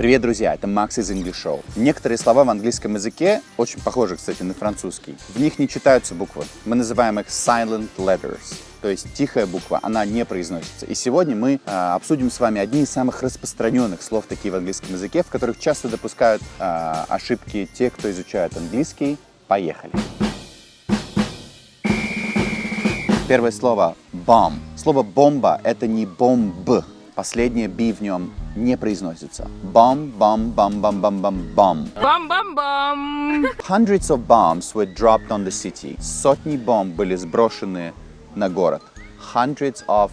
Привет, друзья! Это Макс из English Show. Некоторые слова в английском языке, очень похожи, кстати, на французский, в них не читаются буквы. Мы называем их silent letters, то есть тихая буква, она не произносится. И сегодня мы э, обсудим с вами одни из самых распространенных слов такие в английском языке, в которых часто допускают э, ошибки те, кто изучает английский. Поехали! Первое слово bomb. Слово бомба это не бомб. Последнее b в нем не произносится. Bomb. Бам-бам-бам! Hundreds of bombs were dropped on the city. Сотни бомб были сброшены на город. Hundreds of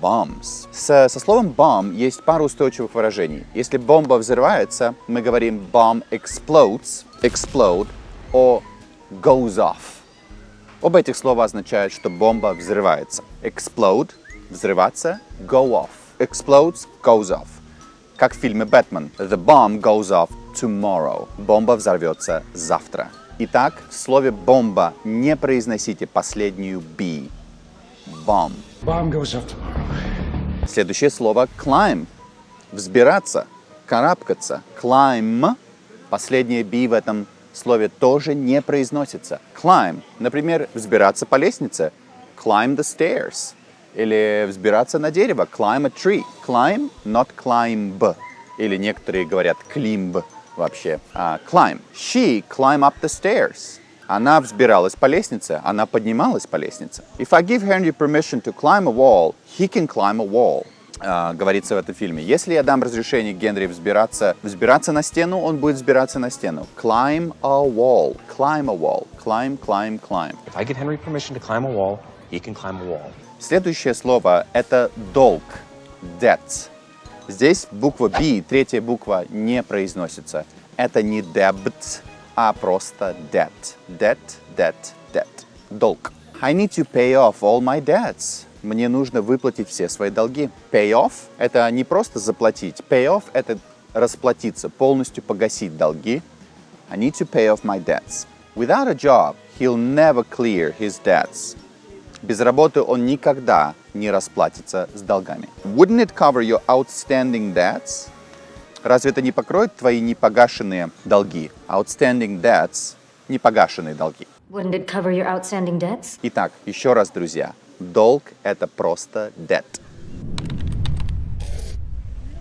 bombs. С, со словом bomb есть пара устойчивых выражений. Если бомба взрывается, мы говорим bomb explodes, explode, or goes off. Оба этих слова означают, что бомба взрывается. Explode – взрываться, go off. Explodes – goes off. Как в фильме «Бэтмен» The bomb goes off tomorrow. Бомба взорвется завтра. Итак, в слове «бомба» не произносите последнюю «b». Bomb. Bomb goes off tomorrow. Следующее слово climb. Взбираться, карабкаться. Climb. Последнее B в этом слове тоже не произносится. Climb. Например, взбираться по лестнице. Climb the stairs. Или взбираться на дерево. Climb a tree. Climb, not climb. Или некоторые говорят climb вообще. Uh, climb. She climb up the stairs. Она взбиралась по лестнице, она поднималась по лестнице. If I give Henry permission to climb a wall, he can climb a wall. Uh, говорится в этом фильме. Если я дам разрешение Генри взбираться, взбираться на стену, он будет взбираться на стену. Climb a wall. Climb a wall. Climb, climb, climb. If I give Henry permission to climb a wall, he can climb a wall. Следующее слово – это долг. Debt. Здесь буква B, третья буква, не произносится. Это не debt, а просто debt. Debt, debt, debt. Долг. I need to pay off all my debts. Мне нужно выплатить все свои долги. Pay off – это не просто заплатить. Pay off – это расплатиться, полностью погасить долги. I need to pay off my debts. Without a job, he'll never clear his debts. Без работы он никогда не расплатится с долгами. Wouldn't it cover your outstanding debts? Разве это не покроет твои непогашенные долги? Outstanding debts – непогашенные долги. Wouldn't it cover your outstanding debts? Итак, еще раз, друзья. Долг – это просто debt.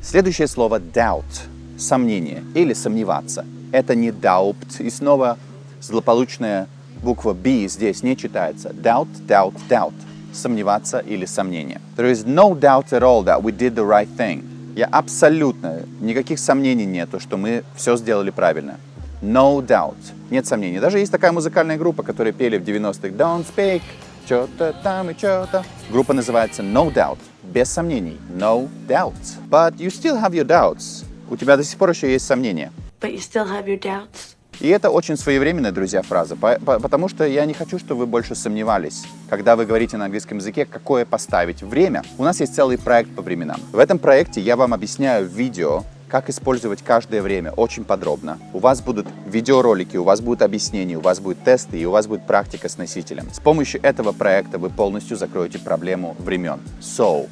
Следующее слово doubt – сомнение или сомневаться. Это не doubt. И снова злополучная буква B здесь не читается. Doubt, doubt, doubt. Сомневаться или сомнение. There is no doubt at all that we did the right thing. Я абсолютно, никаких сомнений нету, что мы все сделали правильно. No doubt. Нет сомнений. Даже есть такая музыкальная группа, которая пели в 90-х Don't speak, что-то там и что-то. Группа называется No Doubt. Без сомнений. No doubt. But you still have your doubts. У тебя до сих пор еще есть сомнения. But you still have your doubts. И это очень своевременная, друзья, фраза, по- по- потому что я не хочу, чтобы вы больше сомневались, когда вы говорите на английском языке, какое поставить время. У нас есть целый проект по временам. В этом проекте я вам объясняю видео, как использовать каждое время очень подробно. У вас будут видеоролики, у вас будут объяснения, у вас будут тесты и у вас будет практика с носителем. С помощью этого проекта вы полностью закроете проблему времен. So,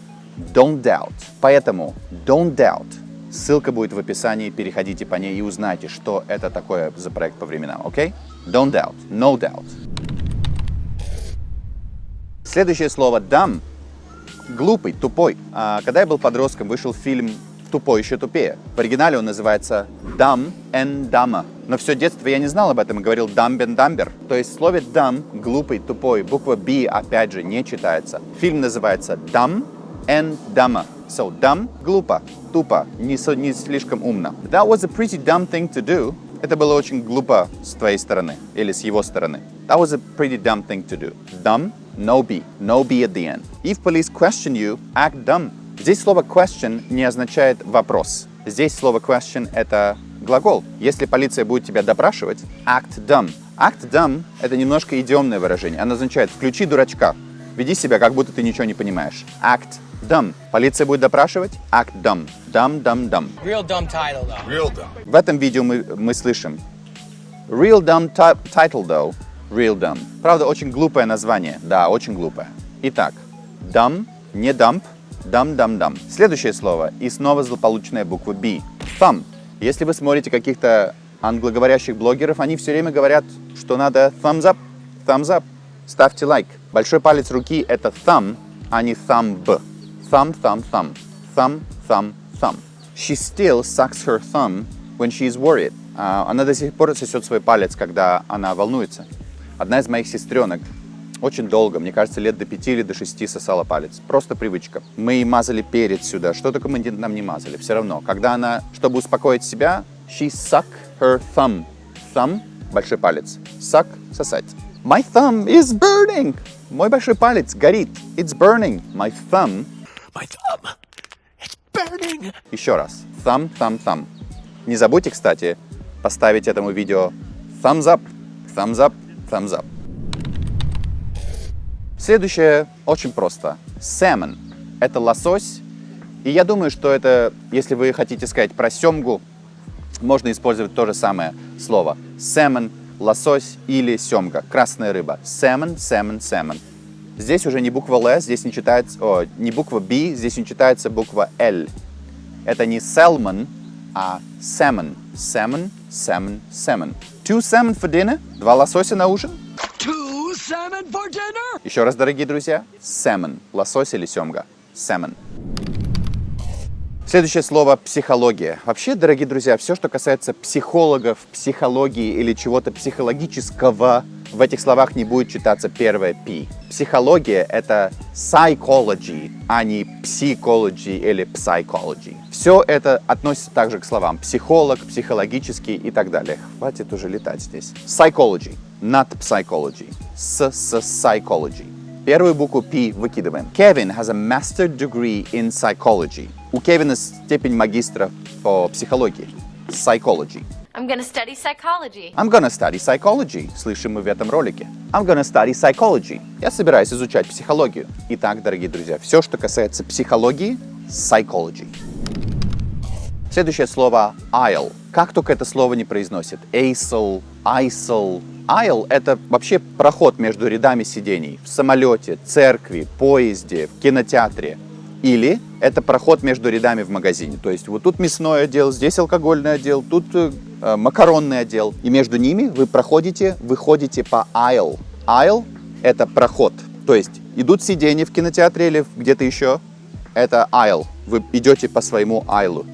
don't doubt. Поэтому, don't doubt. Ссылка будет в описании, переходите по ней и узнайте, что это такое за проект по временам, окей? Okay? Don't doubt, no doubt. Следующее слово dumb. Глупый, тупой. А, когда я был подростком, вышел фильм «Тупой еще тупее». В оригинале он называется «Dumb and Dumber». Но все детство я не знал об этом и говорил «dumb and dumber». То есть в слове «dumb» — глупый, тупой, буква «b» опять же не читается. Фильм называется «Dumb and Dumber». So, dumb – глупо, тупо, не, не слишком умно. That was a pretty dumb thing to do. Это было очень глупо с твоей стороны или с его стороны. That was a pretty dumb thing to do. Dumb – no B. No B at the end. If police question you, act dumb. Здесь слово question не означает вопрос. Здесь слово question – это глагол. Если полиция будет тебя допрашивать, act dumb. Act dumb – это немножко идиомное выражение. Оно означает «включи дурачка». Веди себя, как будто ты ничего не понимаешь. Act dumb. Полиция будет допрашивать? Act dumb. Dumb, dumb, dumb. Real dumb title, though. Real dumb. В этом видео мы, мы слышим Real dumb ti- title, though. Real dumb. Правда, очень глупое название. Да, очень глупое. Итак, dumb, не dump, dumb, dumb, dumb. Следующее слово и снова злополучная буква B. Thumb. Если вы смотрите каких-то англоговорящих блогеров, они все время говорят, что надо thumbs up, thumbs up, ставьте лайк. Большой палец руки — это thumb, а не thumb. Thumb, thumb, thumb. Thumb, thumb, thumb. She still sucks her thumb when she is worried. А, Она до сих пор сосет свой палец, когда она волнуется. Одна из моих сестренок очень долго, мне кажется, лет до пяти или до шести сосала палец. Просто привычка. Мы мазали перец сюда, что только мы нам не мазали, все равно. Когда она, чтобы успокоить себя, she suck her thumb. Thumb – большой палец. Suck – сосать. My thumb is burning. Мой большой палец горит. It's burning. My thumb. My thumb. It's burning. Еще раз. Thumb, thumb, thumb. Не забудьте, кстати, поставить этому видео thumbs up, thumbs up, thumbs up. Следующее очень просто. Salmon – это лосось. И я думаю, что это, если вы хотите сказать про семгу, можно использовать то же самое слово. Salmon – лосось или семга, красная рыба. Salmon, salmon, salmon. Здесь уже не буква Л, здесь не читается, о, не буква B, здесь не читается буква L. Это не salmon, а salmon. Salmon, salmon, salmon. Two salmon for dinner? Два лосося на ужин? Two salmon for dinner? Еще раз, дорогие друзья, salmon. Лосось или семга. Salmon. Следующее слово – психология. Вообще, дорогие друзья, все, что касается психологов, психологии или чего-то психологического, в этих словах не будет читаться первое «пи». Психология – это psychology, а не psychology или psychology. Все это относится также к словам психолог, психологический и так далее. Хватит уже летать здесь. Psychology, not psychology. С, с, psychology. Первую букву P выкидываем. Kevin has a master degree in psychology. У Кевина степень магистра по психологии. Psychology. I'm gonna study psychology. I'm gonna study psychology. Слышим мы в этом ролике. I'm gonna study psychology. Я собираюсь изучать психологию. Итак, дорогие друзья, все, что касается психологии, psychology. Следующее слово aisle. Как только это слово не произносит? Aisle, aisle. Aisle – это вообще проход между рядами сидений в самолете, церкви, поезде, в кинотеатре. Или это проход между рядами в магазине. То есть вот тут мясной отдел, здесь алкогольный отдел, тут э, э, макаронный отдел. И между ними вы проходите, выходите по aisle. Aisle – это проход. То есть идут сиденья в кинотеатре или где-то еще. Это aisle. Вы идете по своему aisle.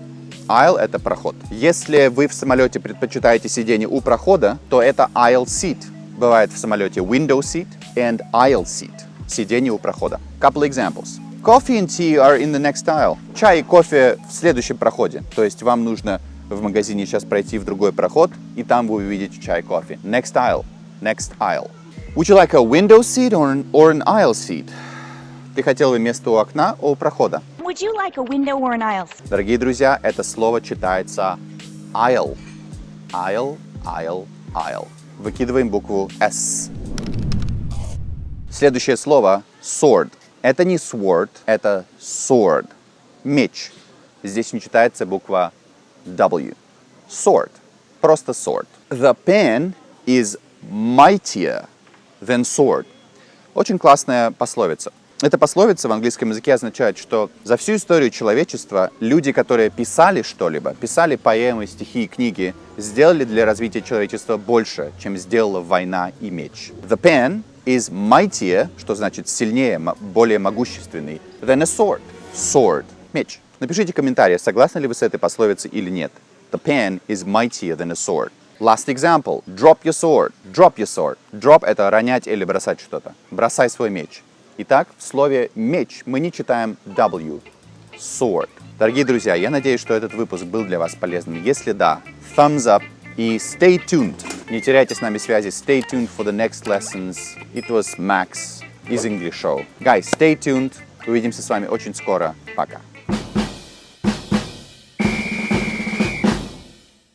Aisle – это проход. Если вы в самолете предпочитаете сиденье у прохода, то это aisle seat. Бывает в самолете window seat and aisle seat. Сиденье у прохода. Couple examples. Coffee and tea are in the next aisle. Чай и кофе в следующем проходе. То есть вам нужно в магазине сейчас пройти в другой проход, и там вы увидите чай и кофе. Next aisle. Next aisle. Would you like a window seat or an, or an aisle seat? Ты хотел бы место у окна, у прохода? Would you like a window or an aisle? Дорогие друзья, это слово читается aisle. Aisle, aisle, aisle. Выкидываем букву S. Следующее слово sword. Это не sword, это sword. Меч. Здесь не читается буква W. Sword. Просто sword. The pen is mightier than sword. Очень классная пословица. Эта пословица в английском языке означает, что за всю историю человечества люди, которые писали что-либо, писали поэмы, стихи и книги, сделали для развития человечества больше, чем сделала война и меч. The pen is mightier, что значит сильнее, более могущественный, than a sword. Sword. Меч. Напишите комментарий, согласны ли вы с этой пословицей или нет. The pen is mightier than a sword. Last example. Drop your sword. Drop your sword. Drop – это ронять или бросать что-то. Бросай свой меч. Итак, в слове «меч» мы не читаем W. Sword. Дорогие друзья, я надеюсь, что этот выпуск был для вас полезным. Если да, thumbs up и stay tuned. Не теряйте с нами связи. Stay tuned for the next lessons. It was Max из English Show. Guys, stay tuned. Увидимся с вами очень скоро. Пока.